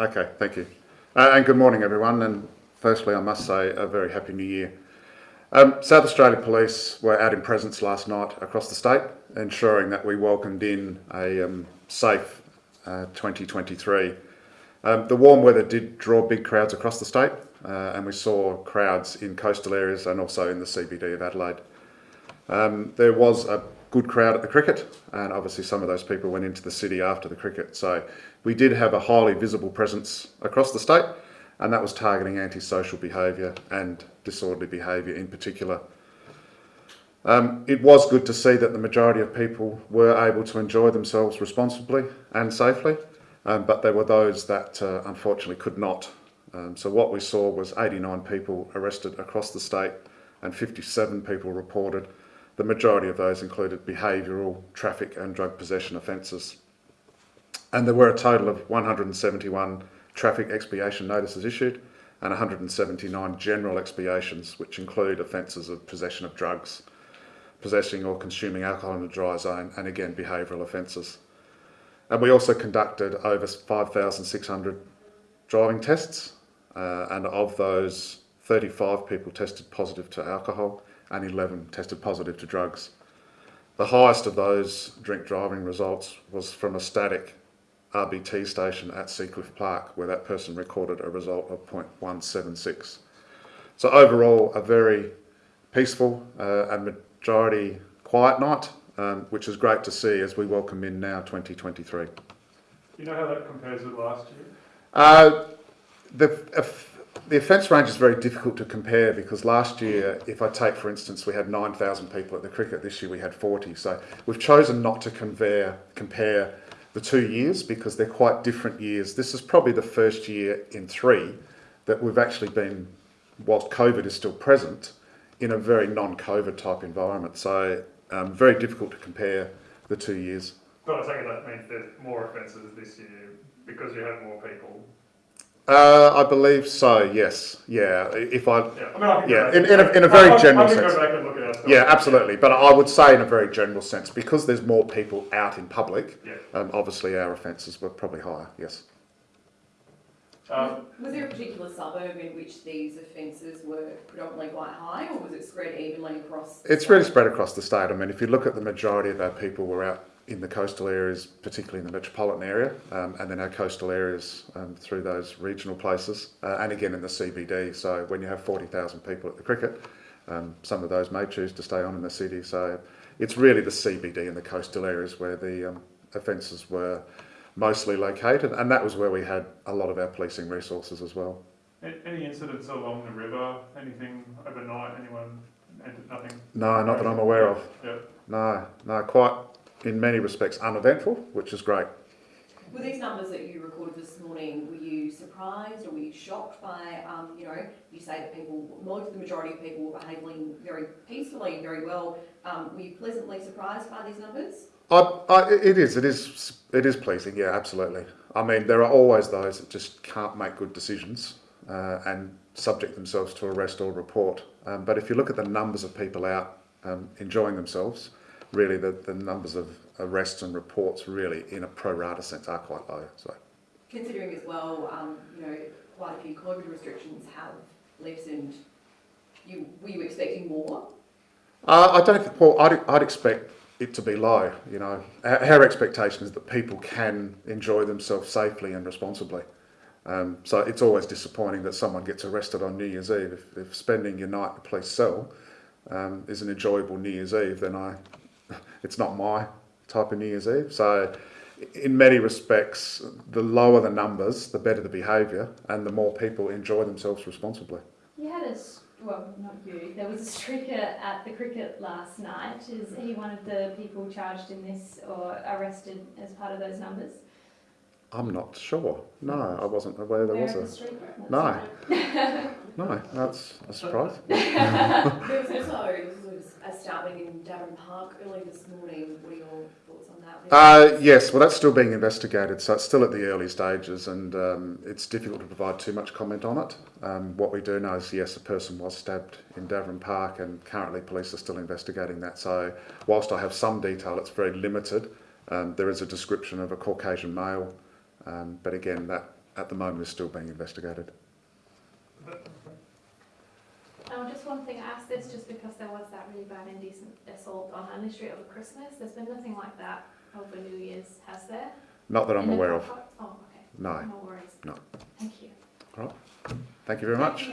Okay, thank you. Uh, and good morning, everyone. And firstly, I must say a very happy new year. Um, South Australian Police were out in presence last night across the state, ensuring that we welcomed in a um, safe uh, 2023. Um, the warm weather did draw big crowds across the state, uh, and we saw crowds in coastal areas and also in the CBD of Adelaide. Um, there was a good crowd at the cricket, and obviously some of those people went into the city after the cricket. So we did have a highly visible presence across the state, and that was targeting antisocial behaviour and disorderly behaviour in particular. Um, it was good to see that the majority of people were able to enjoy themselves responsibly and safely, um, but there were those that uh, unfortunately could not. Um, so what we saw was 89 people arrested across the state and 57 people reported the majority of those included behavioural, traffic and drug possession offences. And there were a total of 171 traffic expiation notices issued and 179 general expiations, which include offences of possession of drugs, possessing or consuming alcohol in a dry zone, and again, behavioural offences. And we also conducted over 5,600 driving tests, uh, and of those, 35 people tested positive to alcohol and 11 tested positive to drugs. The highest of those drink driving results was from a static RBT station at Seacliff Park, where that person recorded a result of 0.176. So overall, a very peaceful uh, and majority quiet night, um, which is great to see as we welcome in now 2023. Do you know how that compares with last year? Uh, the, the offence range is very difficult to compare because last year, if I take for instance, we had 9,000 people at the cricket, this year we had 40. So we've chosen not to compare, compare the two years because they're quite different years. This is probably the first year in three that we've actually been, whilst COVID is still present, in a very non-COVID type environment. So um, very difficult to compare the two years. But I that means there's more offences this year because you have more people uh, I believe so. Yes. Yeah. If I. Yeah. I mean, I yeah. In, in, a, in a very I, general I sense. Yeah, absolutely. But I would say in a very general sense, because there's more people out in public. Yeah. Um, obviously, our offences were probably higher. Yes. Um, was there a particular suburb in which these offences were predominantly quite high, or was it spread evenly across? It's really spread across the state. I mean, if you look at the majority of our people were out in the coastal areas, particularly in the metropolitan area, um, and then our coastal areas um, through those regional places, uh, and again in the CBD. So when you have 40,000 people at the cricket, um, some of those may choose to stay on in the city. So it's really the CBD and the coastal areas where the um, offences were mostly located, and that was where we had a lot of our policing resources as well. Any incidents along the river? Anything overnight? Anyone? Nothing? No, not that I'm aware of. Yeah. No, no, quite in many respects uneventful, which is great. Were these numbers that you recorded this morning, were you surprised or were you shocked by, um, you know, you say that people, most of the majority of people were behaving very peacefully and very well. Um, were you pleasantly surprised by these numbers? I, I, it is, it is, it is pleasing, yeah, absolutely. I mean, there are always those that just can't make good decisions uh, and subject themselves to arrest or report. Um, but if you look at the numbers of people out um, enjoying themselves, really the, the numbers of arrests and reports really in a pro rata sense are quite low. So, Considering as well, um, you know, quite a few COVID restrictions have lessened, you, were you expecting more? Uh, I don't think, well, I'd, I'd expect it to be low, you know. Our, our expectation is that people can enjoy themselves safely and responsibly. Um, so it's always disappointing that someone gets arrested on New Year's Eve. If, if spending your night in a police cell um, is an enjoyable New Year's Eve, then I it's not my type of New Year's Eve. So in many respects, the lower the numbers, the better the behaviour and the more people enjoy themselves responsibly. You had a, well, not you, there was a streaker at the cricket last night. Is he one of the people charged in this or arrested as part of those numbers? I'm not sure. No, I wasn't aware there was a. The no. no, that's a surprise. there was also a stabbing in Davoren Park early this morning. What are your thoughts on that? Uh, yes, well, that's still being investigated, so it's still at the early stages, and um, it's difficult to provide too much comment on it. Um, what we do know is, yes, a person was stabbed in Davoren Park, and currently police are still investigating that. So, whilst I have some detail, it's very limited. Um, there is a description of a Caucasian male, um, but again, that at the moment is still being investigated. Um, just one thing, I asked this just because there was that really bad indecent assault on Hindley Street over Christmas. There's been nothing like that over New Year's, has there? Not that I'm In aware of. park? Oh, okay. No. No worries. No. Thank you. All right. Thank you very much.